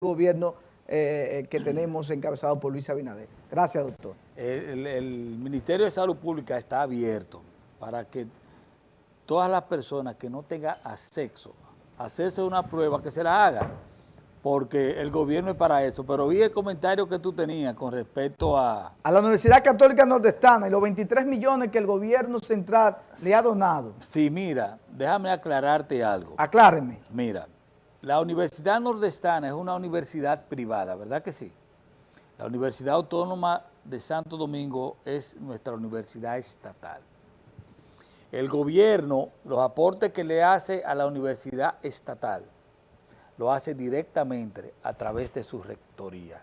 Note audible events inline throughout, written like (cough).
gobierno eh, que tenemos encabezado por Luis Abinader. Gracias, doctor. El, el, Ministerio de Salud Pública está abierto para que todas las personas que no tengan acceso a hacerse una prueba, que se la hagan, porque el gobierno es para eso. Pero vi el comentario que tú tenías con respecto a... A la Universidad Católica Nordestana y los 23 millones que el gobierno central le ha donado. Sí, mira, déjame aclararte algo. Acláreme. Mira, la Universidad Nordestana es una universidad privada, ¿verdad que sí? La Universidad Autónoma de Santo Domingo es nuestra universidad estatal. El gobierno, los aportes que le hace a la universidad estatal, lo hace directamente a través de su rectoría.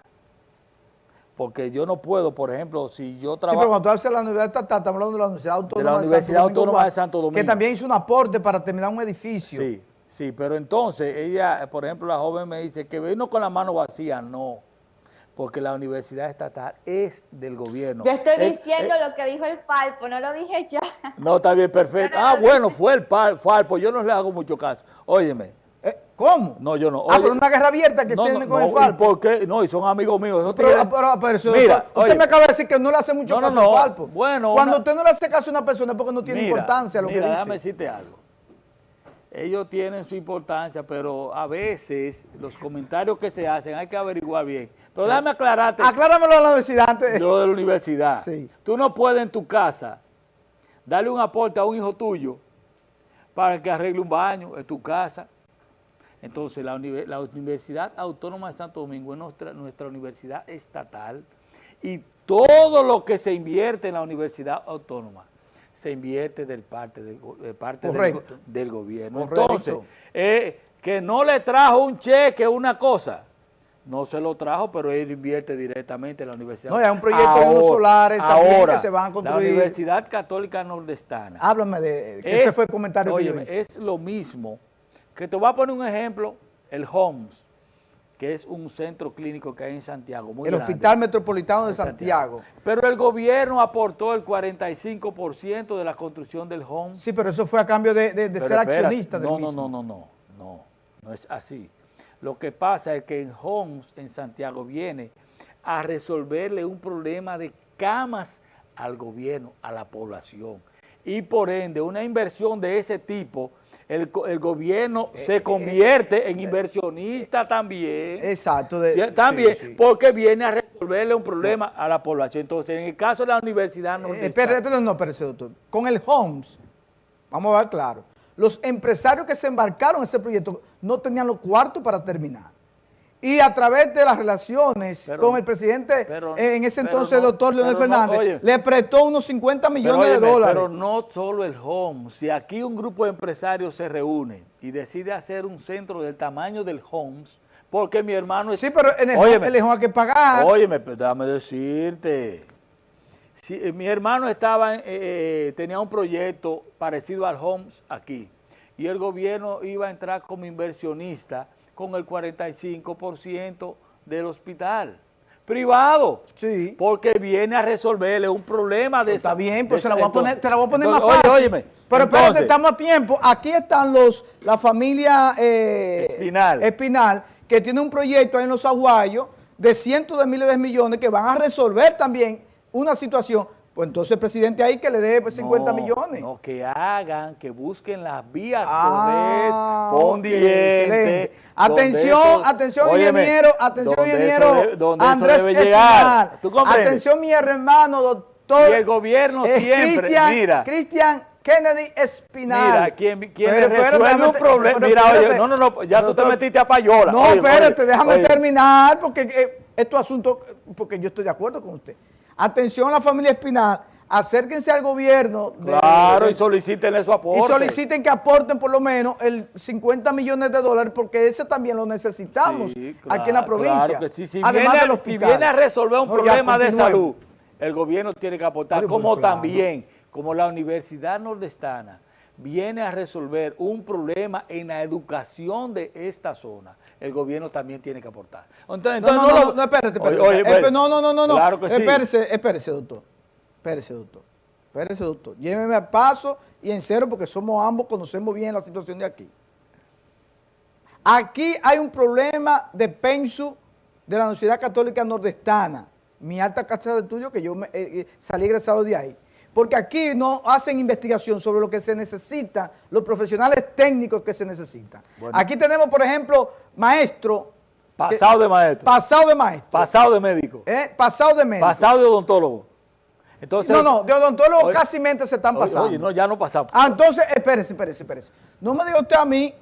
Porque yo no puedo, por ejemplo, si yo trabajo... Sí, pero cuando tú de la universidad estatal, estamos hablando de la Universidad Autónoma de, la universidad Autónoma de Santo Domingo. Que también hizo un aporte para terminar un edificio. Sí, sí, pero entonces ella, por ejemplo, la joven me dice que vino con la mano vacía, no porque la universidad estatal es del gobierno. Yo estoy diciendo lo que dijo el Falpo, no lo dije yo. No, está bien, perfecto. ah, bueno, fue el Falpo, yo no le hago mucho caso. Óyeme, ¿Cómo? No, yo no. ah, pero una guerra abierta que tiene con el Falpo. ¿Por qué? No, y son amigos míos. pero, pero, eso, mira, usted me acaba de decir que no le hace mucho caso al Falpo. Bueno, Cuando usted no le hace caso a una persona es porque no tiene importancia lo que dice. déjame decirte algo. Ellos tienen su importancia, pero a veces los comentarios que se hacen hay que averiguar bien. Pero déjame aclararte. Acláramelo a la universidad antes. Lo de la universidad. Sí. Tú no puedes en tu casa darle un aporte a un hijo tuyo para que arregle un baño en tu casa entonces, la, Universidad Autónoma de Santo Domingo es nuestra, nuestra universidad estatal y todo lo que se invierte en la Universidad Autónoma se invierte del parte, del, de parte del, gobierno. Entonces, eh, que no le trajo un cheque, una cosa, no se lo trajo, pero él invierte directamente en la universidad. No, hay un proyecto de unos solares también que se van a construir. La Universidad Católica Nordestana. Háblame de, ese fue el comentario que es lo mismo que te voy a poner un ejemplo, el HOMS, que es un centro clínico que hay en Santiago. el Hospital Metropolitano de Santiago. Pero el gobierno aportó el 45% de la construcción del HOMS. Sí, pero eso fue a cambio de, ser accionista del no, mismo. No, no, no, no, no, no es así. Lo que pasa es que el HOMS en Santiago viene a resolverle un problema de camas al gobierno, a la población. Y por ende, una inversión de ese tipo el, el gobierno eh, se eh, convierte en eh, inversionista también. Exacto. también, porque viene a resolverle un problema a la población. Entonces, en el caso de la universidad... No pero, pero no, pero, doctor. Con el HOMS, vamos a ver claro, los empresarios que se embarcaron en ese proyecto no tenían los cuartos para terminar y a través de las relaciones con el presidente, en ese entonces, el doctor Leonel Fernández, le prestó unos 50 millones de dólares. Pero no solo el home, si aquí un grupo de empresarios se reúne y decide hacer un centro del tamaño del homes, porque mi hermano es... Sí, pero en el, óyeme, home, hay que pagar. Óyeme, déjame decirte, si, eh, mi hermano estaba, eh, eh, tenía un proyecto parecido al homes aquí, y el gobierno iba a entrar como inversionista con el 45% del hospital privado. Sí. Porque viene a resolverle un problema de Está bien, pues se la voy a poner, te la voy a poner más fácil. Pero espérate, estamos a tiempo. Aquí están los la familia eh, Espinal. Espinal, que tiene un proyecto ahí en los aguayos de cientos de miles de millones que van a resolver también una situación pues entonces el presidente ahí que le dé 50 pues, millones. No, que hagan, que busquen las vías ah, condientes. Atención, atención ingeniero, atención ingeniero Andrés Espinal. Atención mi hermano doctor. Y el gobierno siempre, mira. Cristian Kennedy Espinal. Mira, quien, quien resuelve un problema. Mira, oye, no, no, no, ya tú te metiste a payola. No, espérate, déjame terminar porque eh, esto asunto, porque yo estoy de acuerdo con usted. Atención a la familia Espinal, acérquense al gobierno. claro, y soliciten su aporte. Y soliciten que aporten por lo menos el 50 millones de dólares, porque ese también lo necesitamos aquí en la provincia. Claro que sí. si, viene, si, viene, a resolver un problema de salud, el gobierno tiene que aportar, como también, como la Universidad Nordestana, viene a resolver un problema en la educación de esta zona, el gobierno también tiene que aportar. Entonces, no, no, no, no, espérate, espérate. no, no, no, no, no. Claro que sí. Espérese, espérese, doctor. Espérese, doctor. Espérese, doctor. Lléveme a paso y en cero porque somos ambos, conocemos bien la situación de aquí. Aquí hay un problema de pensu de la Universidad Católica Nordestana, mi alta casa de estudio que yo me, eh, eh, salí egresado de ahí. Porque aquí no hacen investigación sobre lo que se necesita, los profesionales técnicos que se necesitan. Aquí tenemos, por ejemplo, maestro. Pasado de maestro. Pasado de maestro. Pasado de médico. ¿Eh? Pasado de médico. Pasado de odontólogo. Entonces, no, no, de odontólogo casi mente se están pasando. Oye, no, ya no pasamos. Ah, entonces, espérese, espérese, espérese. No me diga usted a mí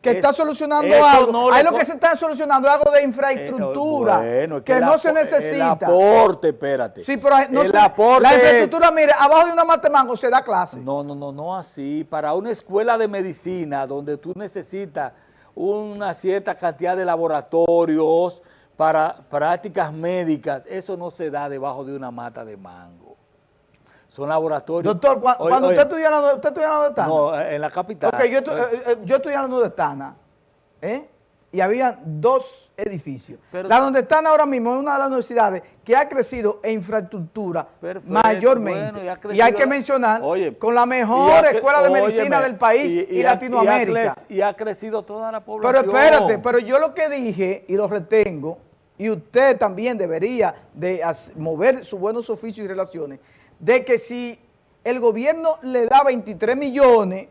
que está solucionando algo. Ahí lo que se está solucionando es algo de infraestructura eh, que, no se necesita. El aporte, espérate. Sí, pero no el aporte, la infraestructura, mire, abajo de una matemango se da clase. No, no, no, no así. Para una escuela de medicina donde tú necesitas una cierta cantidad de laboratorios para prácticas médicas, eso no se da debajo de una mata de mango. Son laboratorios. Doctor, cuando, usted estudia en usted de Tana. No, en la capital. Ok, yo, eh, eh, yo estudié en la de Tana, ¿eh? Y había dos edificios. la donde están ahora mismo es una de las universidades que ha crecido en infraestructura mayormente. y, hay que mencionar con la mejor escuela de medicina del país y, Latinoamérica. Y ha, crecido toda la población. Pero espérate, pero yo lo que dije y lo retengo, y usted también debería de mover sus buenos oficios y relaciones, de que si el gobierno le da 23 millones,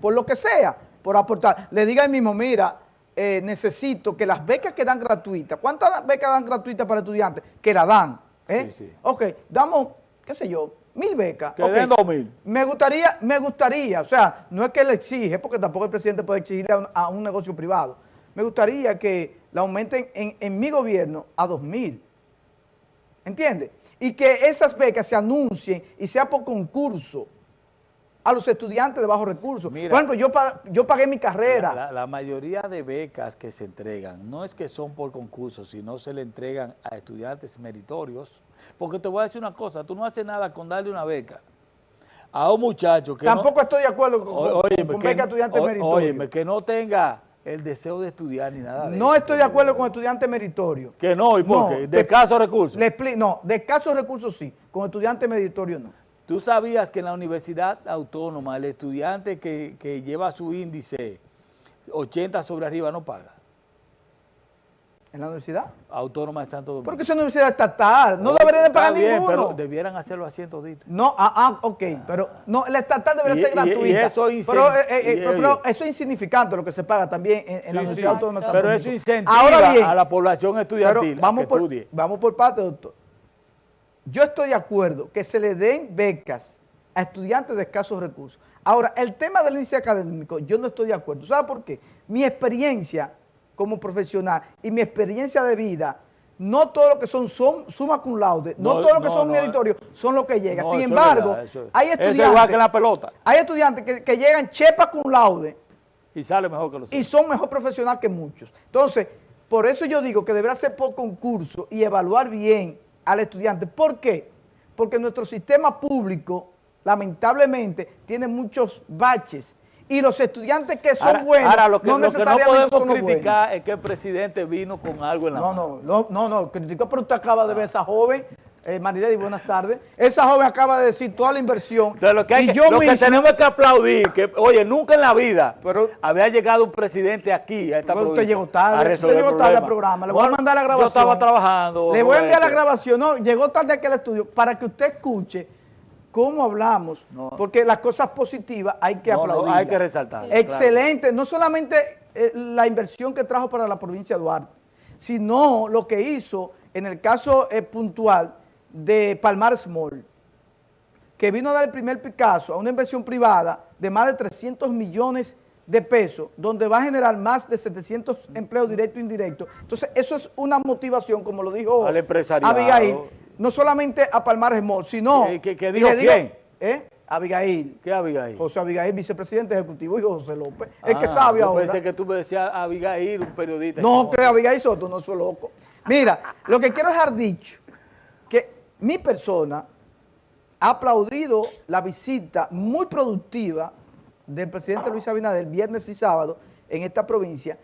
por lo que sea, por aportar, le diga al mismo, mira, eh, necesito que las becas que dan gratuitas, ¿cuántas becas dan gratuitas para estudiantes? Que la dan, ¿eh? Sí, sí. Ok, damos, qué sé yo, mil becas. Que den dos mil. Me gustaría, me gustaría, o sea, no es que le exige, porque tampoco el presidente puede exigirle a un, negocio privado. Me gustaría que la aumenten en, en mi gobierno a dos mil. ¿Entiendes? Y que esas becas se anuncien y sea por concurso a los estudiantes de bajos recursos. por ejemplo, yo, yo pagué mi carrera. La, mayoría de becas que se entregan no es que son por concurso, sino se le entregan a estudiantes meritorios. Porque te voy a decir una cosa, tú no haces nada con darle una beca a un muchacho que Tampoco estoy de acuerdo con, beca a estudiantes meritorios. Oye, que no tenga el deseo de estudiar ni nada de No estoy de acuerdo con estudiantes meritorios. ¿Que no? ¿Y por qué? ¿De escasos recursos? no, de escasos recursos sí, con estudiantes meritorios no. ¿Tú sabías que en la Universidad Autónoma el estudiante que, que lleva su índice 80 sobre arriba no paga? ¿En la universidad? Autónoma de Santo Domingo. Porque es una universidad estatal, no debería de pagar ninguno. pero debieran hacerlo a cientos de No, ah, ah ok, pero no, la estatal debería ser gratuita. Y, eso pero, eh, eh, pero, eso es insignificante lo que se paga también en, la Universidad Autónoma de Santo Domingo. Pero eso incentiva a la población estudiantil vamos por, Vamos por parte, doctor. Yo estoy de acuerdo que se le den becas a estudiantes de escasos recursos. Ahora, el tema del índice académico, yo no estoy de acuerdo. ¿Sabe por qué? Mi experiencia como profesional y mi experiencia de vida, no todo lo que son, son suma cum laude, no, todo lo que son meritorios son lo que llega. Sin embargo, hay estudiantes... que la pelota. Hay estudiantes que, llegan chepa cum laude. Y sale mejor que los Y son mejor profesionales que muchos. Entonces, por eso yo digo que deberá ser por concurso y evaluar bien al estudiante. ¿Por qué? Porque nuestro sistema público, lamentablemente, tiene muchos baches y los estudiantes que son buenos ahora, lo que, no necesariamente no podemos criticar es que el presidente vino con algo en la no, mano. No, no, no, no, criticó, pero usted acaba de ver a esa joven, eh, Marilady, buenas tardes. Esa joven acaba de decir toda la inversión. lo que, y yo lo que tenemos que aplaudir, que oye, nunca en la vida había llegado un presidente aquí a esta pero Usted llegó tarde, usted llegó tarde al programa. Le voy a mandar la grabación. Yo estaba trabajando. Le voy a enviar la grabación. No, llegó tarde aquí al estudio para que usted escuche cómo hablamos, porque las cosas positivas hay que aplaudir. hay que resaltar. Excelente, no solamente eh, la inversión que trajo para la provincia de Duarte, sino lo que hizo en el caso eh, puntual de Palmar Small, que vino a dar el primer Picasso a una inversión privada de más de 300 millones de pesos, donde va a generar más de 700 empleos directos e indirectos. Entonces, eso es una motivación, como lo dijo Abigail, no solamente a Palmar Small, sino... ¿Qué, dijo quién? ¿eh? Abigail. ¿Qué Abigail? José Abigail, vicepresidente ejecutivo, y José López. el que ah, sabe ahora. pensé que tú me decías Abigail, un periodista. No, que Abigail Soto, no soy loco. Mira, lo que quiero dejar dicho, que mi persona ha aplaudido la visita muy productiva del presidente Luis Abinader viernes y sábado en esta provincia,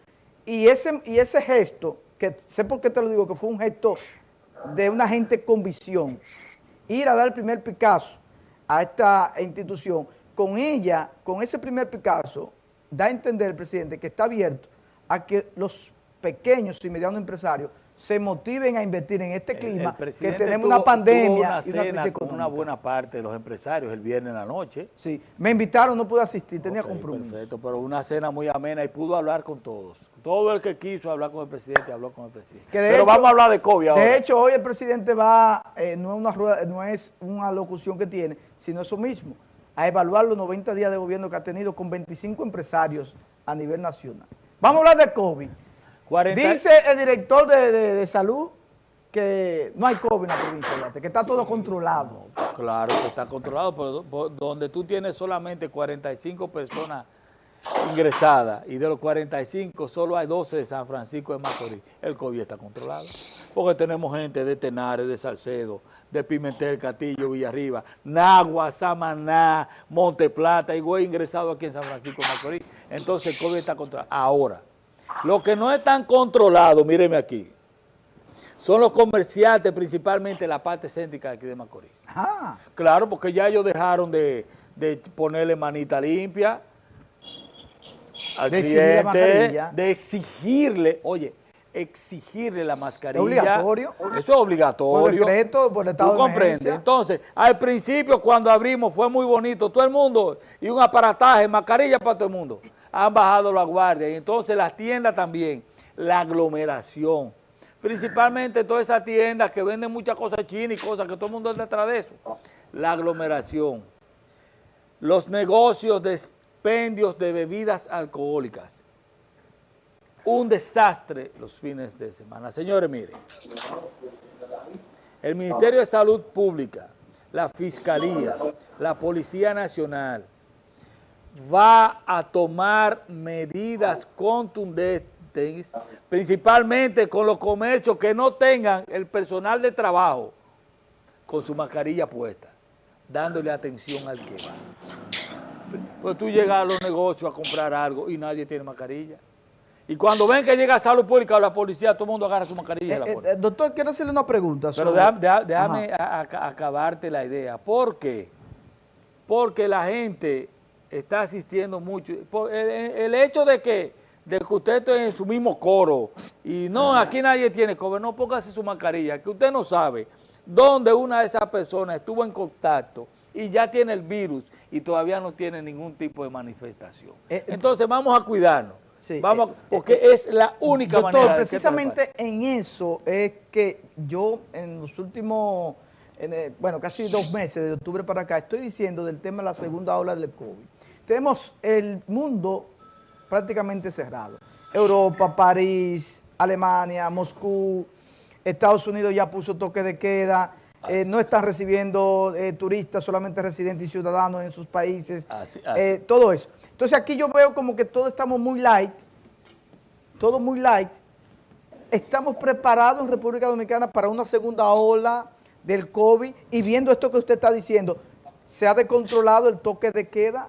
y ese, y ese gesto, que sé por qué te lo digo, que fue un gesto de una gente con visión, ir a dar el primer Picasso a esta institución, con ella, con ese primer Picasso, da a entender el presidente que está abierto a que los pequeños y medianos empresarios se motiven a invertir en este clima, que tenemos una pandemia y una con una buena parte de los empresarios el viernes en la noche. Sí, me invitaron, no pude asistir, tenía compromiso. Perfecto, pero una cena muy amena y pudo hablar con todos. Todo el que quiso hablar con el presidente habló con el presidente. pero vamos a hablar de COVID ahora. De hecho, hoy el presidente va, eh, no, es una rueda, no es una locución que tiene, sino eso mismo, a evaluar los 90 días de gobierno que ha tenido con 25 empresarios a nivel nacional. Vamos a hablar de COVID. Dice el director de, salud que no hay COVID en la provincia, que está todo controlado. claro que está controlado, pero donde tú tienes solamente 45 personas ingresadas y de los 45 solo hay 12 de San Francisco de Macorís, el COVID está controlado. Porque tenemos gente de Tenares, de Salcedo, de Pimentel, Castillo, Villarriba, Nagua, Samaná, Monte Plata y güey ingresado aquí en San Francisco de Macorís. Entonces el COVID está controlado. Ahora, lo que no están controlados, míreme aquí, son los comerciantes, principalmente la parte céntrica de aquí de Macorís. Ah. Claro, porque ya ellos dejaron de, ponerle manita limpia al de cliente, de exigirle, oye, exigirle la mascarilla. ¿Es obligatorio? Eso es obligatorio. Por decreto, por estado ¿Tú comprendes? Entonces, al principio cuando abrimos fue muy bonito, todo el mundo, y un aparataje, mascarilla para todo el mundo han bajado la guardia y entonces las tiendas también, la aglomeración, principalmente todas esas tiendas que venden muchas cosas chinas y cosas que todo el mundo está detrás de eso, la aglomeración, los negocios de expendios de bebidas alcohólicas, un desastre los fines de semana. Señores, miren, el Ministerio de Salud Pública, la Fiscalía, la Policía Nacional, va a tomar medidas contundentes, principalmente con los comercios que no tengan el personal de trabajo con su mascarilla puesta, dándole atención al que va. Pues tú llegas a los negocios a comprar algo y nadie tiene mascarilla. Y cuando ven que llega salud pública o la policía, todo el mundo agarra su mascarilla. Eh, eh, doctor, quiero hacerle una pregunta. Pero déjame, acabarte la idea. ¿Por qué? Porque la gente está asistiendo mucho. el, hecho de que, de que usted esté en su mismo coro y no, aquí nadie tiene COVID, no póngase su mascarilla, que usted no sabe dónde una de esas personas estuvo en contacto y ya tiene el virus y todavía no tiene ningún tipo de manifestación. Eh, eh, Entonces vamos a cuidarnos. vamos, eh, porque es la única doctor, manera. precisamente en eso es que yo en los últimos, bueno, casi dos meses, de octubre para acá, estoy diciendo del tema de la segunda ola del COVID tenemos el mundo prácticamente cerrado. Europa, París, Alemania, Moscú, Estados Unidos ya puso toque de queda, eh, no están recibiendo eh, turistas, solamente residentes y ciudadanos en sus países, eh, todo eso. Entonces aquí yo veo como que todos estamos muy light, todo muy light. Estamos preparados en República Dominicana para una segunda ola del COVID y viendo esto que usted está diciendo, ¿se ha descontrolado el toque de queda?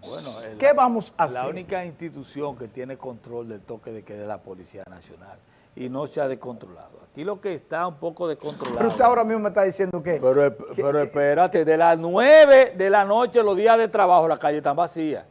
Bueno, ¿qué vamos a hacer? La única institución que tiene control del toque de queda es la Policía Nacional y no se ha descontrolado. Aquí lo que está un poco descontrolado. Pero usted ahora mismo me está diciendo que... Pero, pero espérate, de las 9 de la noche, los días de trabajo, la calle está vacía.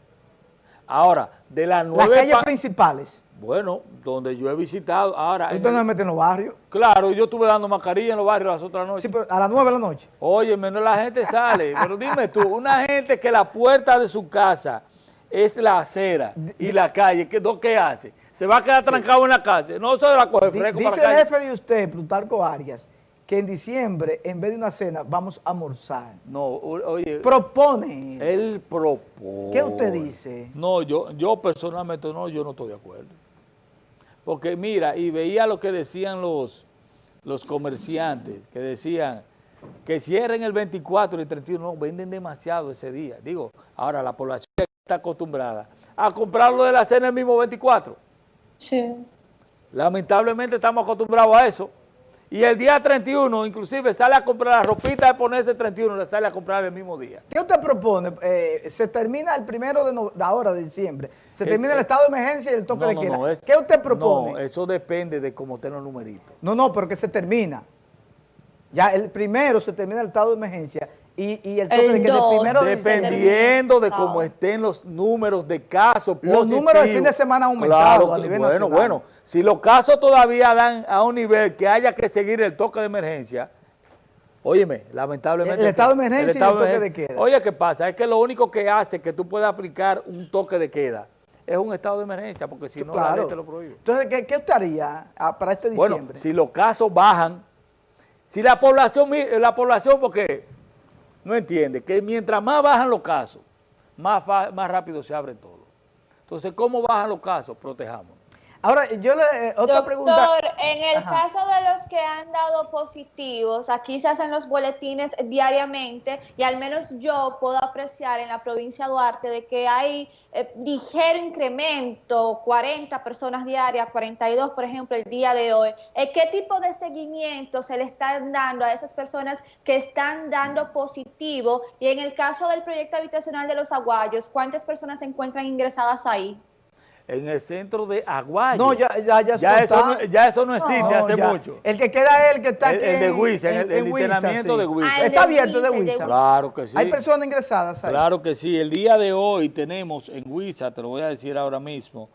Ahora, de las 9... Las calles principales. Bueno, donde yo he visitado, ahora... ¿Usted no se mete en los barrios? Claro, yo estuve dando mascarilla en los barrios las otras noches. Sí, pero a las nueve de la noche. Oye, menos la gente sale. (laughs) pero dime tú, una gente que la puerta de su casa es la acera y la calle, ¿qué, ¿qué hace? ¿Se va a quedar trancado en la calle? No se la coge fresco Dice el jefe de usted, Plutarco Arias, que en diciembre, en vez de una cena, vamos a almorzar. No, oye. Propone. Él propone. ¿Qué usted dice? No, yo, yo personalmente no, yo no estoy de acuerdo. Porque mira, y veía lo que decían los, los comerciantes, que decían que cierren el 24 y el 31, no, venden demasiado ese día. Digo, ahora la población está acostumbrada a comprarlo de la cena el mismo 24. Sí. Lamentablemente estamos acostumbrados a eso. Y el día 31, inclusive, sale a comprar la ropita de ponerse el 31, le sale a comprar el mismo día. ¿Qué usted propone? Eh, se termina el primero de, ahora, de diciembre. Se termina el estado de emergencia y el toque de queda. ¿Qué usted propone? No, eso depende de cómo estén los numeritos. No, no, pero que se termina. Ya el primero se termina el estado de emergencia y, el toque de queda primero Dependiendo de cómo estén los números de casos Los números del fin de semana han aumentado a nivel Bueno, bueno, si los casos todavía dan a un nivel que haya que seguir el toque de emergencia, óyeme, lamentablemente... El, estado de emergencia y el toque de queda. Oye, ¿qué pasa? Es que lo único que hace que tú puedas aplicar un toque de queda es un estado de emergencia, porque si no la ley te lo prohíbe. Entonces, ¿qué, qué estaría ah, para este diciembre? Bueno, si los casos bajan, si la población, la población, porque no entiende que mientras más bajan los casos, más, más rápido se abre todo. Entonces, ¿cómo bajan los casos? Protejamos. Ahora, yo le, eh, otra Doctor, pregunta. en el caso de los que han dado positivos, aquí se hacen los boletines diariamente y al menos yo puedo apreciar en la provincia de Duarte de que hay eh, ligero incremento, 40 personas diarias, 42 por ejemplo el día de hoy. Eh, ¿Qué tipo de seguimiento se le están dando a esas personas que están dando positivo? Y en el caso del proyecto habitacional de los aguayos, ¿cuántas personas se encuentran ingresadas ahí? En el centro de Aguayo. No, ya, ya, ya, ya, eso, no, ya eso no existe hace mucho. El que queda es el que está aquí. El, de Huiza, el, el, internamiento de Huiza. Ah, está abierto de Huiza. Claro que sí. Hay personas ingresadas ahí. Claro que sí. El día de hoy tenemos en Huiza, te lo voy a decir ahora mismo.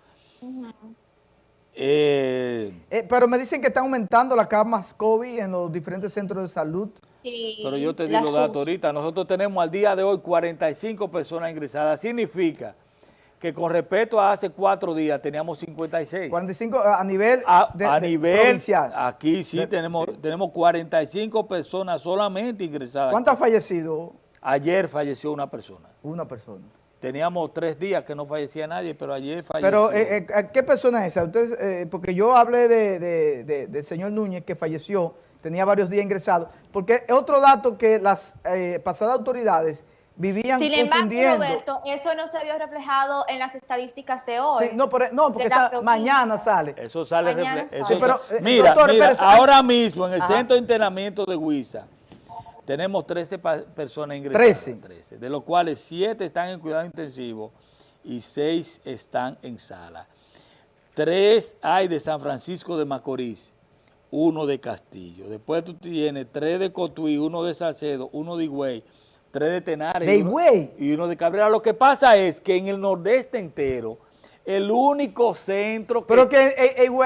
Eh, eh, pero me dicen que están aumentando las camas COVID en los diferentes centros de salud. Sí, pero yo te digo datos ahorita. Nosotros tenemos al día de hoy 45 personas ingresadas. Significa que con respecto a hace cuatro días teníamos 56. 45 a nivel, a, nivel provincial. Aquí sí, tenemos, tenemos 45 personas solamente ingresadas. ¿Cuántos han fallecido? Ayer falleció una persona. Una persona. Teníamos tres días que no fallecía nadie, pero ayer falleció. Pero, eh, eh, ¿qué persona es esa? Ustedes, eh, porque yo hablé del de, señor Núñez que falleció, tenía varios días ingresados, porque otro dato que las pasadas autoridades vivían Sin embargo, Roberto, eso no se vio reflejado en las estadísticas de hoy. no, porque mañana sale. Eso sale reflejado. Eh, mira, ahora mismo en el centro de internamiento de Huiza tenemos 13 personas ingresadas. 13. De los cuales 7 están en cuidado intensivo y 6 están en sala. 3 hay de San Francisco de Macorís, uno de Castillo. Después tú tienes 3 de Cotuí, uno de Salcedo, uno de Higüey, tres de Tenares y, uno, de Cabrera. Lo que pasa es que en el nordeste entero, el único centro que... Pero que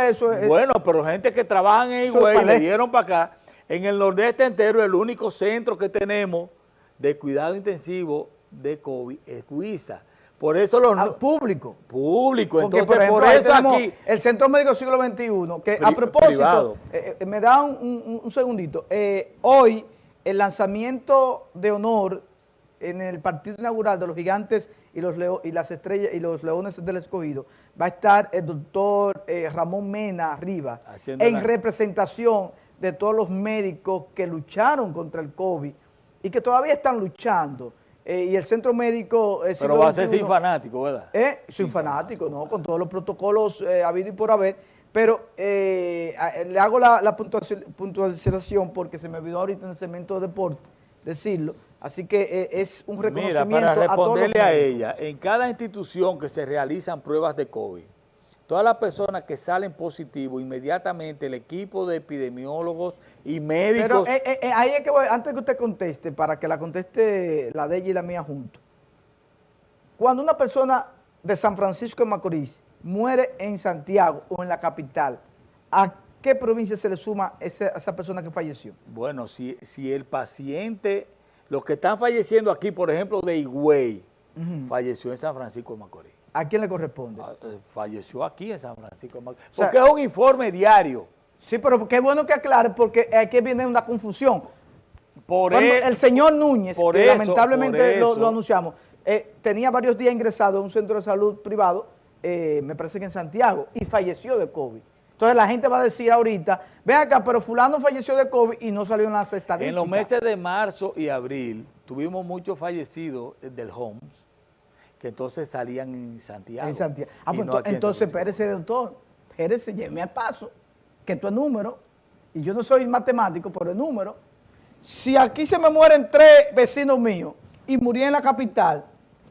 eso es... Bueno, pero gente que trabaja en Higüey le dieron para acá. En el nordeste entero, el único centro que tenemos de cuidado intensivo de COVID es Huiza. Por eso los... Ah, público. Público. Entonces, por, eso aquí... El Centro Médico Siglo XXI, que a propósito, eh, eh, me da un, un segundito. Eh, hoy el lanzamiento de honor en el partido inaugural de los gigantes y, los y las estrellas y los leones del escogido va a estar el doctor eh, Ramón Mena arriba en representación de todos los médicos que lucharon contra el COVID y que todavía están luchando. Eh, y el centro médico... Pero va a ser sin fanático, ¿verdad? Eh, sin fanático, ¿no? Con todos los protocolos eh, habido y por haber pero eh, le hago la, puntualización porque se me olvidó ahorita en el segmento de deporte decirlo. Así que eh, es un reconocimiento Mira, para responderle a, ella, en cada institución que se realizan pruebas de COVID, todas las personas que salen positivos, inmediatamente el equipo de epidemiólogos y médicos... Pero eh, ahí es que voy, antes que usted conteste, para que la conteste la de ella y la mía junto. Cuando una persona de San Francisco de Macorís muere en Santiago o en la capital, ¿a qué provincia se le suma esa, esa persona que falleció? Bueno, si, si el paciente, los que están falleciendo aquí, por ejemplo, de Higüey, falleció en San Francisco de Macorís. ¿A quién le corresponde? Ah, eh, falleció aquí en San Francisco de Macorís. Porque es un informe diario. Sí, pero qué bueno que aclare, porque aquí viene una confusión. Por el señor Núñez, que lamentablemente lo, anunciamos, eh, tenía varios días ingresado en un centro de salud privado eh, me parece que en Santiago, y falleció de COVID. Entonces la gente va a decir ahorita, ven acá, pero fulano falleció de COVID y no salió en las estadísticas. En los meses de marzo y abril tuvimos muchos fallecidos del Homs, que entonces salían en Santiago. En Santiago. Ah, pues entonces, espérese, doctor, espérese, lleve al paso, que esto es número, y yo no soy matemático, pero es número. Si aquí se me mueren tres vecinos míos y murió en la capital,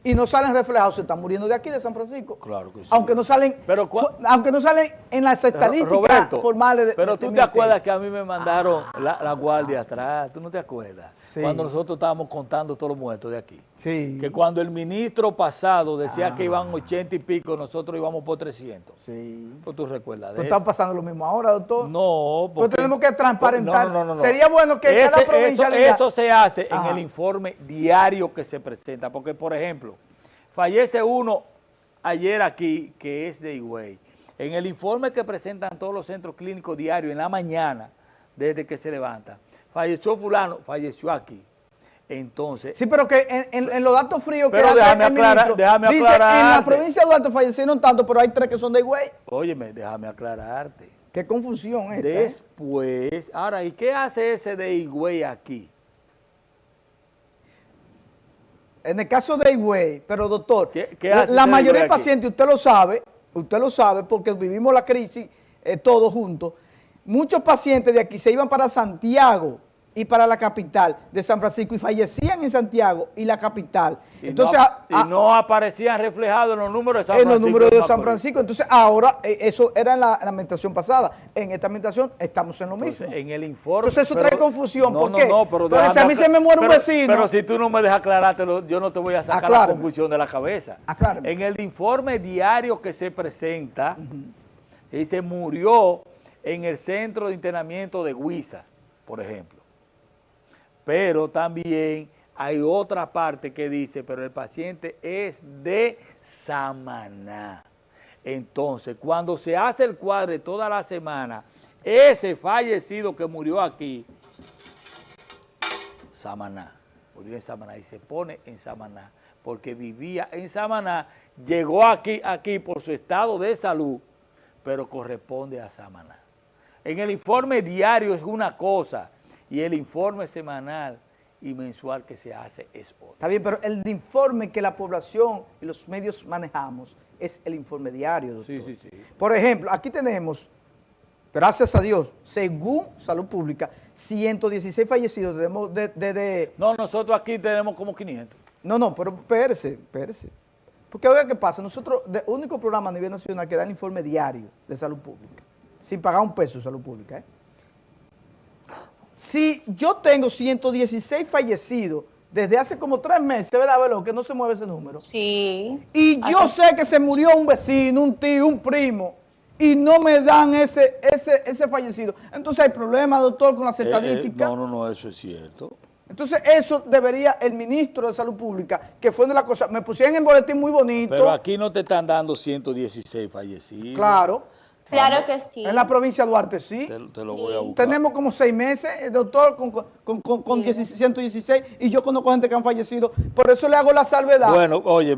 y no salen reflejados, se están muriendo de aquí, de San Francisco. Claro que sí. Aunque no salen, pero, aunque no salen en las estadísticas formales. De, pero tú te acuerdas que a mí me mandaron la, guardia atrás, ¿tú no te acuerdas? Cuando nosotros estábamos contando todos los muertos de aquí. Sí. Que cuando el ministro pasado decía que iban 80 y pico, nosotros íbamos por 300. Sí. Pues tú recuerdas de ¿Pero está pasando lo mismo ahora, doctor? No, porque... Pero tenemos que transparentar. No, no, no, Sería bueno que cada provincia eso, eso se hace en el informe diario que se presenta, porque por ejemplo, Fallece uno ayer aquí, que es de Higüey. En el informe que presentan todos los centros clínicos diarios en la mañana, desde que se levanta, falleció fulano, falleció aquí. Entonces... Sí, pero que en, los datos fríos que hace el ministro, déjame dice, en la provincia de Duarte fallecieron tanto, pero hay tres que son de Higüey. Óyeme, déjame aclararte. Qué confusión esta. ¿eh? Después, ahora, ¿y qué hace ese de Higüey aquí? En el caso de Higüey, pero doctor, la, mayoría de pacientes, usted lo sabe, usted lo sabe porque vivimos la crisis eh, todos juntos, muchos pacientes de aquí se iban para Santiago y para la capital de San Francisco y fallecían en Santiago y la capital. Y Entonces, no, y no aparecían reflejados en los números de San Francisco. En los números de San Francisco. Entonces ahora, eh, eso era en la, administración pasada. En esta administración estamos en lo mismo. en el informe. Entonces eso trae confusión. No, ¿Por no, qué? No, pero, si a mí se me muere un vecino. Pero si tú no me dejas aclarártelo, yo no te voy a sacar la confusión de la cabeza. En el informe diario que se presenta, dice murió en el centro de internamiento de Huiza, por ejemplo. Pero también hay otra parte que dice, pero el paciente es de Samaná. Entonces, cuando se hace el cuadre toda la semana, ese fallecido que murió aquí, Samaná, murió en Samaná y se pone en Samaná, porque vivía en Samaná, llegó aquí, aquí por su estado de salud, pero corresponde a Samaná. En el informe diario es una cosa, y el informe semanal y mensual que se hace es otro. Está bien, pero el informe que la población y los medios manejamos es el informe diario, doctor. Sí, sí, sí. Por ejemplo, aquí tenemos, gracias a Dios, según Salud Pública, 116 fallecidos desde... De, no, nosotros aquí tenemos como 500. No, no, pero espérese, espérese. Porque oiga qué pasa, nosotros, el único programa a nivel nacional que da el informe diario de salud pública, sin pagar un peso de salud pública, ¿eh? Si yo tengo 116 fallecidos desde hace como tres meses, ¿verdad, Velo? Que no se mueve ese número. Sí. Y yo sé que se murió un vecino, un tío, un primo, y no me dan ese, ese, ese fallecido. Entonces hay problema, doctor, con las eh, eh, estadísticas. no, no, no, eso es cierto. Entonces eso debería el ministro de Salud Pública, que fue de la cosa, me pusieron en el boletín muy bonito. Pero aquí no te están dando 116 fallecidos. Claro. Claro que sí. En la provincia de Duarte, sí. Te, lo voy a buscar. Tenemos como seis meses, eh, doctor, con, con, con, con 116 y yo conozco gente que han fallecido. Por eso le hago la salvedad. Bueno, oye,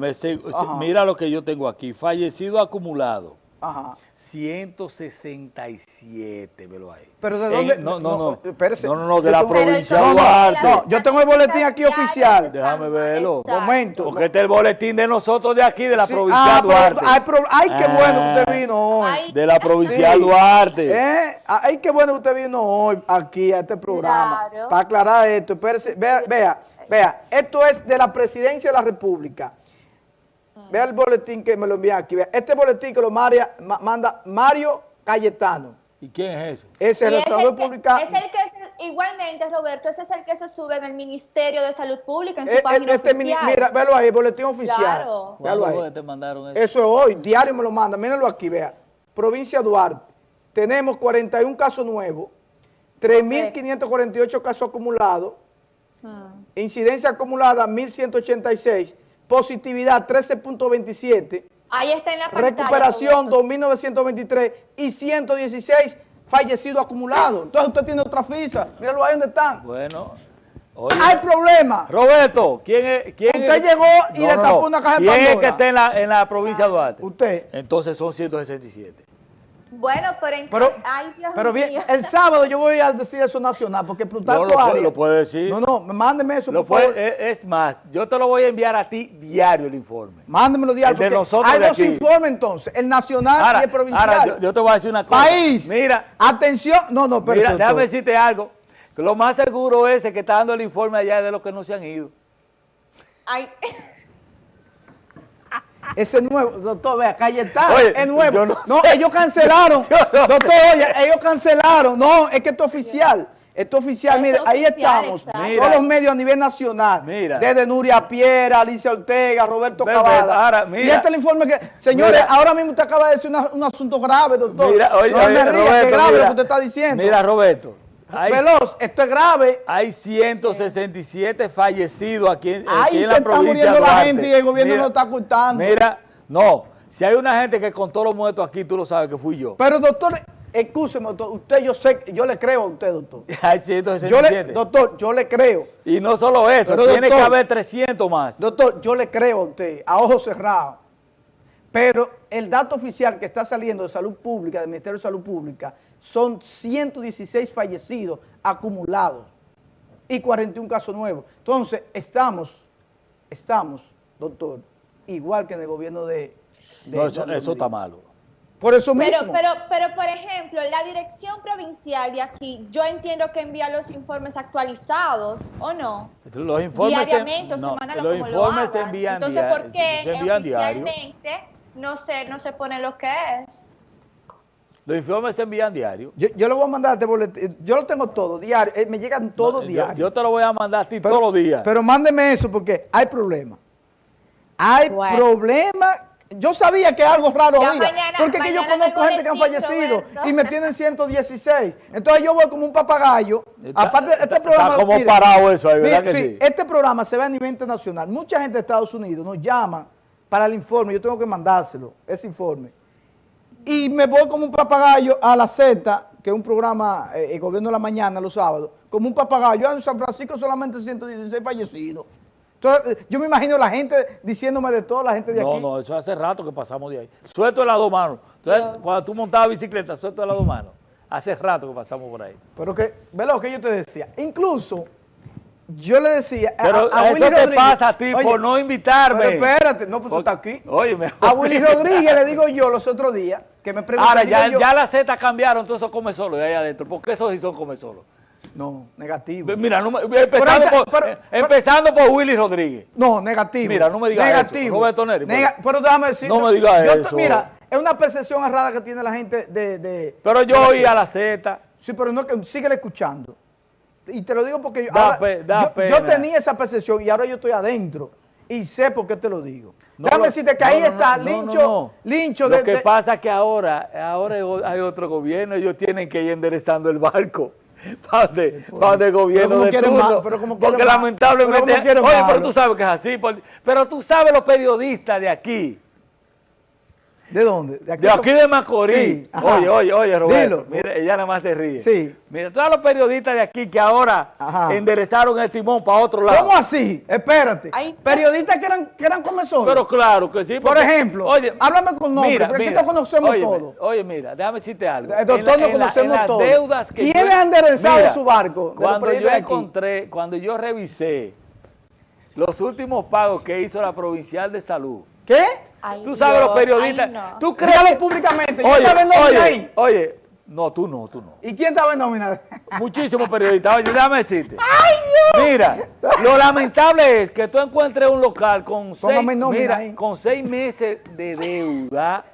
mira lo que yo tengo aquí. Fallecido acumulado. Ajá. 167, velo ahí. ¿Pero de dónde? no, no, no. Espérese. No, no, no, de la provincia de Duarte. No, yo tengo el boletín aquí oficial. Déjame verlo. Momento. Porque este es el boletín de nosotros de aquí, de la provincia de ah, Duarte. ay, qué bueno que usted vino hoy. De la provincia de Duarte. ¿Eh? Ay, qué bueno que usted vino hoy aquí a este programa. Para aclarar esto. Espérese, vea, vea, vea, esto es de la presidencia de la República. Vea el boletín que me lo envía aquí. Este boletín que lo manda Mario Cayetano. ¿Y quién es ese? Ese es el Salud Pública. Es el que, igualmente, Roberto, ese es el que se sube en el Ministerio de Salud Pública, en su eh, página este oficial. Mira, véalo ahí, el boletín oficial. Claro. Véalo ahí. te mandaron eso? Eso es hoy, diario me lo manda. Mírenlo aquí, vea. Provincia Duarte. Tenemos 41 casos nuevos, 3.548 casos acumulados, ah. incidencia acumulada 1.186, positividad 13.27, Ahí está en la pantalla. Recuperación 2.923 y 116 fallecidos acumulados. Entonces usted tiene otra fisa. Míralo ahí donde están. Bueno. Hay problema. Roberto, ¿quién es? Quién usted llegó y no, destapó una caja de Pandora. ¿Quién es que está en la, en la provincia de Duarte? Usted. Entonces son 167. Bueno, pero, en pero, Ay, Dios pero bien, el sábado yo voy a decir eso nacional, porque Plutarco no, lo, lo puede decir. No, no, mándeme eso, lo por favor. Es, más, yo te lo voy a enviar a ti diario el informe. Mándemelo diario. El de nosotros hay de dos informes entonces, el nacional y el provincial. Ahora, yo, te voy a decir una cosa. País. Mira. Atención. No, no, pero Mira, déjame decirte algo. Que lo más seguro es que está dando el informe allá de los que no se han ido. Ay. (laughs) Ese nuevo, doctor, vea, calle está, es nuevo. No, ellos cancelaron, (laughs) doctor, oye, ellos cancelaron. No, es que esto es oficial. Esto es oficial, mire, ahí estamos, todos los medios a nivel nacional, mira. desde Nuria Piera, Alicia Ortega, Roberto Cavada. y este es el informe que, señores, ahora mismo usted acaba de decir un asunto grave, doctor. Mira, oye, no me ría, que grave lo que usted está diciendo. Mira, Roberto. Veloz, esto es grave. Hay 167 fallecidos aquí, en, Ahí en la provincia Ahí se está muriendo la gente y el gobierno no está ocultando. Mira, no, si hay una gente que contó los muertos aquí, tú lo sabes que fui yo. Pero doctor, Escúcheme, doctor, usted yo sé, yo le creo a usted, doctor. (laughs) Hay 167. Yo le, doctor, yo le creo. Y no solo eso, tiene que haber 300 más. Doctor, yo le creo a usted, a ojos cerrados. Pero el dato oficial que está saliendo de Salud Pública, del Ministerio de Salud Pública, son 116 fallecidos acumulados y 41 casos nuevos. Entonces, estamos, estamos, doctor, igual que en el gobierno de... no, eso está malo. Por eso mismo. Pero, pero, por ejemplo, la dirección provincial de aquí, yo entiendo que envía los informes actualizados, ¿o no? Los informes Diariamente o los informes se envían Entonces, ¿por qué oficialmente no se, no se pone lo que es? Los informes se envían diario. Yo, yo lo voy a mandar este boletín, yo lo tengo todo, diario, eh, me llegan todos diarios. Yo, te lo voy a mandar a ti todos los días. Pero mándeme eso porque hay problemas. Hay problemas yo sabía que algo raro había, porque que yo conozco gente que han fallecido y me tienen 116. Entonces yo voy como un papagayo. Aparte, este programa... Está como parado eso ahí, ¿verdad que sí, Este programa se ve a nivel internacional. Mucha gente de Estados Unidos nos llama para el informe. Yo tengo que mandárselo, ese informe. Y me voy como un papagayo a la Z, que es un programa, eh, el gobierno de la mañana, los sábados, como un papagayo. En San Francisco solamente 116 fallecidos. Entonces, yo me imagino la gente diciéndome de toda la gente de aquí. No, no, eso hace rato que pasamos de ahí. Suelto el lado mano. Entonces, cuando tú montabas bicicleta, suelto el lado mano. Hace rato que pasamos por ahí. Pero que, ve lo que yo te decía. Incluso, yo le decía pero a, Willy Rodríguez. te pasa a ti por no invitarme. Pero espérate, no, pues tú estás aquí. Oye, A Willy (laughs) Rodríguez le digo yo los otros días, que me preguntó. Ahora, ya, ya las Z cambiaron, entonces eso come solo de ahí adentro. ¿Por qué esos sí son come solo? No, negativo. Mira, empezando, por, empezando por Willy Rodríguez. No, negativo. Mira, no me digas negativo. eso. Roberto Neri. pero déjame decir. No me digas eso. Mira, es una percepción errada que tiene la gente de... de pero yo oí a la Z. Sí, pero no, sigue escuchando. Y te lo digo porque yo, ahora, yo, tenía esa percepción y ahora yo estoy adentro. Y sé por qué te lo digo. Déjame decirte que ahí está Lincho, Lincho. Lo que pasa es que ahora, ahora hay otro gobierno, ellos tienen que ir enderezando el barco (laughs) para el gobierno de turno. porque lamentablemente, oye, pero tú sabes que es así, pero tú sabes los periodistas de aquí, ¿De dónde? De aquí de, Macorís. oye, oye, oye, Roberto. Mira, ella nada más se ríe. Sí. Mira, todos los periodistas de aquí que ahora enderezaron el timón para otro lado. ¿Cómo así? Espérate. Periodistas que eran, que eran comensores. Pero claro que sí. Por ejemplo, oye, háblame con nombre, porque aquí no conocemos todo. Oye, mira, déjame decirte algo. El doctor no conocemos todo. Deudas que ¿Quiénes han enderezado su barco? Cuando yo encontré, cuando yo revisé los últimos pagos que hizo la Provincial de Salud. ¿Qué? Tú sabes los periodistas. ¿Tú crees? públicamente. Oye, estaba en oye, ahí? Oye, no, tú no, tú no. ¿Y quién estaba en nómina? Muchísimos periodistas. Oye, déjame decirte. ¡Ay, Dios! Mira, lo lamentable es que tú encuentres un local con, seis, mira, con seis meses de deuda.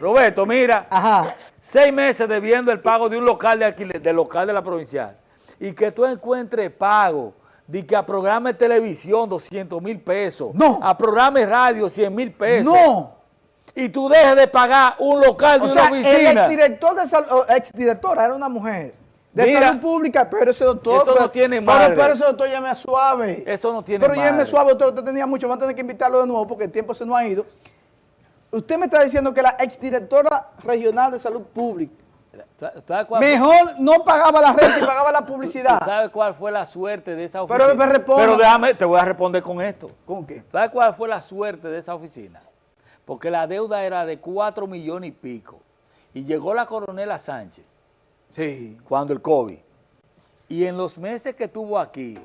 Roberto, mira. Ajá. Seis meses debiendo el pago de un local de alquiler, del local de la provincial. Y que tú encuentres pago de que a programa de televisión 200 mil pesos. No. A programa de radio 100 mil pesos. No. Y tú dejes de pagar un local de o una sea, oficina. el exdirector de salud, exdirectora era una mujer de salud pública, pero ese doctor... Eso no tiene madre. Pero, ese doctor ya me suave. Eso no tiene Pero ya me suave, usted, usted tenía mucho, va a tener que invitarlo de nuevo porque el tiempo se nos ha ido. Usted me está diciendo que la exdirectora regional de salud pública Mejor no pagaba la renta y pagaba la publicidad. ¿Sabes cuál fue la suerte de esa oficina? Pero me responde. Pero déjame, te voy a responder con esto. ¿Con qué? ¿Sabes cuál fue la suerte de esa oficina? Porque la deuda era de 4 millones y pico. Y llegó la coronela Sánchez. Sí. Cuando el COVID. Y en los meses que estuvo aquí,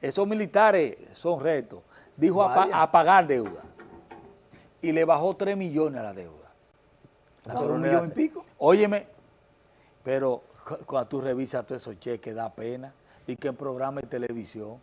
esos militares son retos, dijo a, pagar deuda. Y le bajó 3 millones a la deuda. La coronela y pico? Óyeme, pero cuando tú revisas todos esos cheques, da pena. Y que en programa de televisión.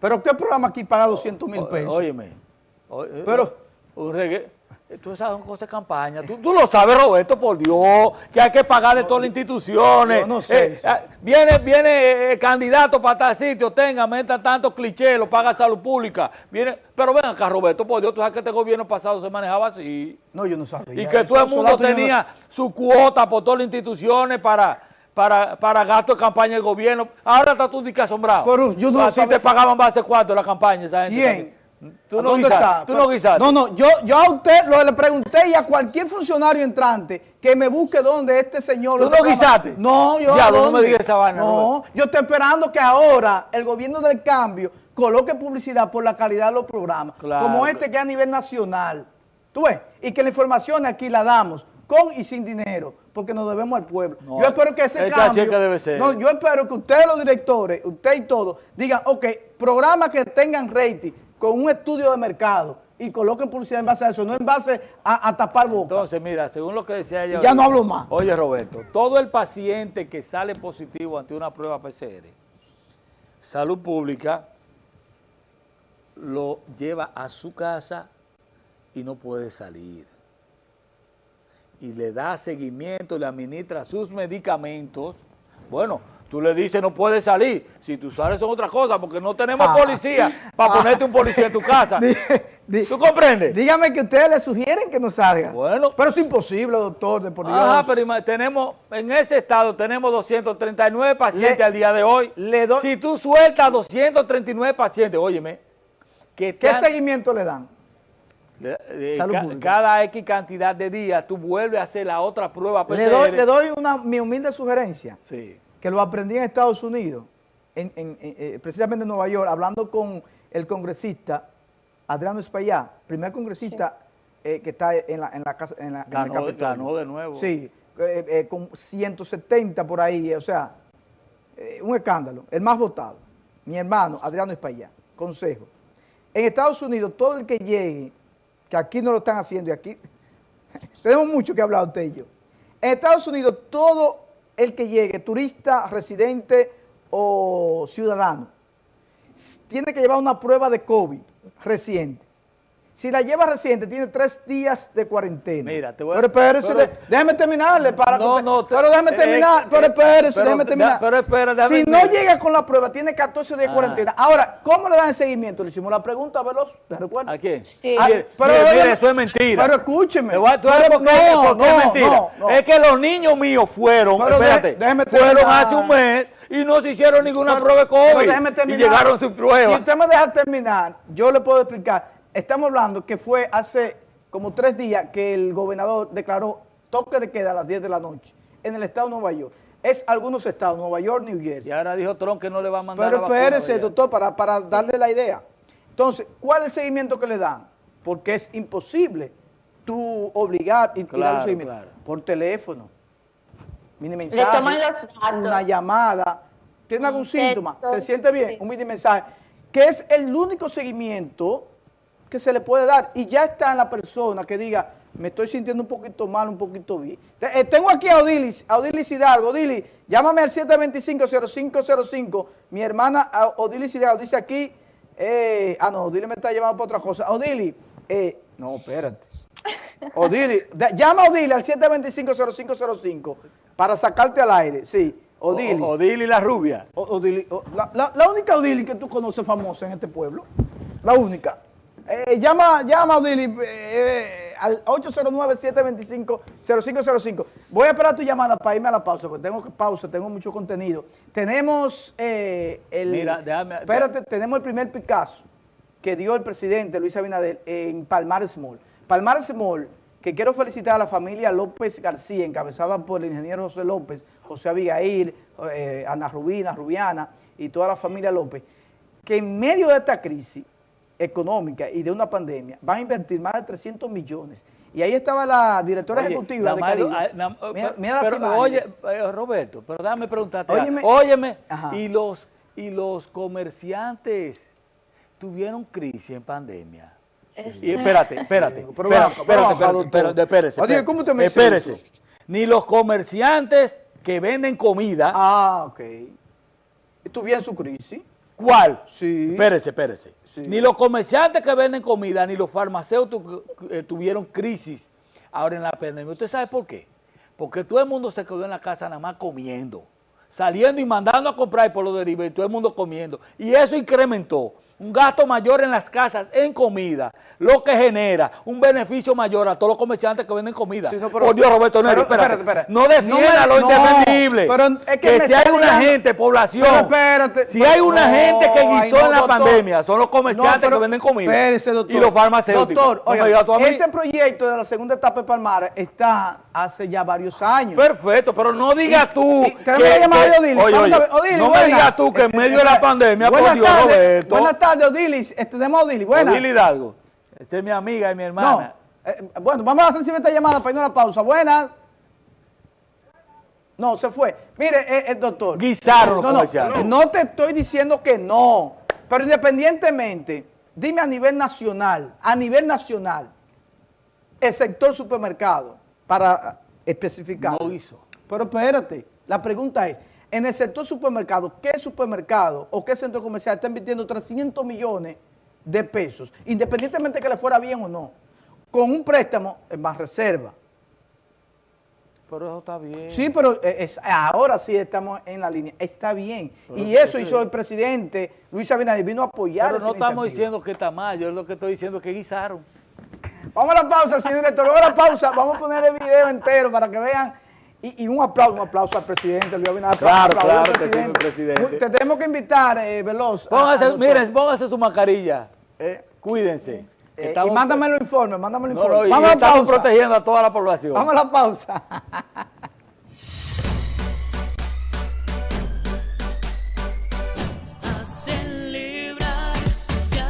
¿Pero qué programa aquí paga 200 mil pesos? Óyeme. Eh, Pero... Un reggae. Tú sabes cosas de campaña. Tú, lo sabes, Roberto, por Dios, que hay que pagar de todas las instituciones. no sé. Eh, ah, viene viene eh, candidato para tal sitio, tenga, meta tantos clichés, lo paga salud pública. Viene, pero ven acá, Roberto, por Dios, tú sabes que este gobierno pasado se manejaba así. No, yo no sabía. Y que todo el mundo tenía su cuota por todas las instituciones para, para, para gasto de campaña del gobierno. Ahora está tú que asombrado. Pero yo no Así te pagaban base cuánto la campaña esa gente. Bien. ¿Tú no, guisaste, ¿Tú no guisaste? No, no, yo, yo a usted lo, le pregunté y a cualquier funcionario entrante que me busque donde este señor... ¿Tú no guisaste? No, yo ya, no me digas esa vaina. No, yo estoy esperando que ahora el gobierno del cambio coloque publicidad por la calidad de los programas, como este que es a nivel nacional. ¿Tú ves? Y que la información aquí la damos con y sin dinero, porque nos debemos al pueblo. yo espero que ese cambio... Que debe ser. No, yo espero que ustedes los directores, usted y todos, digan, ok, programas que tengan rating, con un estudio de mercado y coloquen publicidad en base a eso, no en base a, tapar boca. Entonces, mira, según lo que decía ella... ya no hablo más. Oye, Roberto, todo el paciente que sale positivo ante una prueba PCR, salud pública lo lleva a su casa y no puede salir. Y le da seguimiento, le administra sus medicamentos. Bueno, Tú le dices, no puedes salir. Si tú sales son otra cosa, porque no tenemos ah. policía para ah. ponerte un policía en tu casa. (laughs) ¿Tú comprendes? Dígame que ustedes le sugieren que no salga. Bueno. Pero es imposible, doctor, de por Dios. Ajá, pero tenemos, en ese estado tenemos 239 pacientes al día de hoy. Le doy, si tú sueltas 239 pacientes, óyeme. ¿Qué seguimiento le dan? cada X cantidad de días tú vuelves a hacer la otra prueba Le doy, le doy una, mi humilde sugerencia. Sí que lo aprendí en Estados Unidos, en, eh, precisamente en Nueva York, hablando con el congresista Adriano Espaillá, primer congresista eh, que está en la, en la casa, en, la, ganó, Ganó de nuevo. Sí, eh, con 170 por ahí, o sea, un escándalo, el más votado. Mi hermano Adriano Espaillá, consejo. En Estados Unidos, todo el que llegue, que aquí no lo están haciendo y aquí, (laughs) tenemos mucho que hablar usted y yo. En Estados Unidos, todo el que llegue, turista, residente o ciudadano, tiene que llevar una prueba de COVID reciente. Si la lleva reciente, tiene tres días de cuarentena. Mira, te voy a... Pero espérese, déjeme terminarle para no, no, Pero déjeme terminar, pero espérese, déjeme terminar. Pero espera, déjame Si no llega con la prueba, tiene 14 días de cuarentena. Ahora, ¿cómo le dan el seguimiento? Le hicimos la pregunta, veloz, ¿te recuerdas? ¿A quién? Sí. Ah, pero, eso es mentira. Pero escúcheme. ¿Tú sabes por qué, no, no, es mentira? Es que los niños míos fueron, espérate, fueron hace un mes y no se hicieron ninguna prueba de COVID. Y llegaron su prueba. Si usted me deja terminar, yo le puedo explicar estamos hablando que fue hace como tres días que el gobernador declaró toque de queda a las 10 de la noche en el estado de Nueva York. Es algunos estados, Nueva York, New Jersey. Y ahora dijo Trump que no le va a mandar Pero espérese, doctor, para, para darle la idea. Entonces, ¿cuál es el seguimiento que le dan? Porque es imposible tú obligar y, darle seguimiento. Por teléfono. Mini mensaje, una llamada. ¿Tiene algún síntoma? ¿Se siente bien? Un mini mensaje. Que es el único seguimiento que se le puede dar y ya está en la persona que diga, me estoy sintiendo un poquito mal, un poquito bien. Eh, tengo aquí a Odilis, a Odilis Hidalgo. Odilis, llámame al 725-0505. Mi hermana Odilis Hidalgo dice aquí, eh, ah no, Odilis me está llamando para otra cosa. Odilis, eh, no, espérate. Odilis, llama a Odilis al 725-0505 para sacarte al aire, sí. Odilis. Odilis la rubia. la, la única Odilis que tú conoces famosa en este pueblo, la única. Eh, llama, llama Odili eh, al 809-725-0505. Voy a esperar tu llamada para irme a la pausa, porque tengo pausa, tengo mucho contenido. Tenemos eh, el... Mira, déjame... Espérate, tenemos el primer Picasso que dio el presidente Luis Abinader en Palmar Small. Palmar Small, que quiero felicitar a la familia López García, encabezada por el ingeniero José López, José Abigail, Ana Rubina, Rubiana y toda la familia López, que en medio de esta crisis económica y de una pandemia, van a invertir más de 300 millones. Y ahí estaba la directora ejecutiva de Caribe. Ah, mira, pero, Oye, eh, Roberto, pero déjame preguntarte. Óyeme, óyeme y, los, y los comerciantes tuvieron crisis en pandemia. Y espérate, espérate, pero, espérate, espérate, espérate, Oye, ¿cómo te me Espérese. Ni los comerciantes que venden comida. Ah, ok. ¿Tuvieron su crisis? ¿Cuál? Sí. Espérese, espérese. Sí. Ni los comerciantes que venden comida, ni los farmacéuticos eh, tuvieron crisis ahora en la pandemia. ¿Usted sabe por qué? Porque todo el mundo se quedó en la casa nada más comiendo, saliendo y mandando a comprar por los derivados y todo el mundo comiendo. Y eso incrementó un gasto mayor en las casas en comida, lo que genera un beneficio mayor a todos los comerciantes que venden comida. Sí, no, pero- por Dios, Roberto Neri, pero, espérate. espérate, no defienda No lo no, indefendible. pero es que me si hay una gente, población, Pero espérate, si hay una gente que guisó en la doctor. pandemia, son los comerciantes pero que venden comida espérese, doctor. y los farmacéuticos. Doctor, oiga, ese proyecto de la segunda etapa de Palmar está hace ya varios años. Perfecto, pero no digas tú. y tenemos la llamada de Odilis. Oye, Odilis, no me digas tú que en Este, medio de la este, pandemia, por Dios, Roberto. Buenas tardes, Odilis. Este, tenemos Odilis. Buenas. Odil Hidalgo. Es mi amiga y mi No. hermana. eh, bueno, vamos a recibir esta llamada para irnos a la pausa. Buenas. No, se fue. Mire, eh, eh, doctor. Guisaron no, no, no te estoy diciendo que no. Pero independientemente, dime a nivel nacional, a nivel nacional, el sector supermercado, para especificar. No hizo. Pero espérate, la pregunta es, en el sector supermercado, ¿qué supermercado o qué centro comercial está invirtiendo 300 millones de pesos, independientemente de que le fuera bien o no, con un préstamo en más reserva? Pero eso está bien. Sí, pero eh, es- ahora sí estamos en la línea, está bien. y eso hizo el presidente Luis Abinader, vino a apoyar Pero no estamos iniciativa. diciendo que está mal, yo lo que estoy diciendo es que guisaron. Vamos a la pausa, señor director. Vamos a la pausa. Vamos a poner el video entero para que vean. Y, y un aplauso, un aplauso al presidente Luis Abinader. Claro, al claro que sí, presidente. Te tenemos que invitar, eh, Veloz. a- Póngase, al doctor. miren, póngase su mascarilla. Eh, Cuídense. eh, y Estamos- mándame los informes, mándame los No, no, informes. y Vamos a la estamos pausa. protegiendo a toda la población. Vamos a la pausa. (laughs)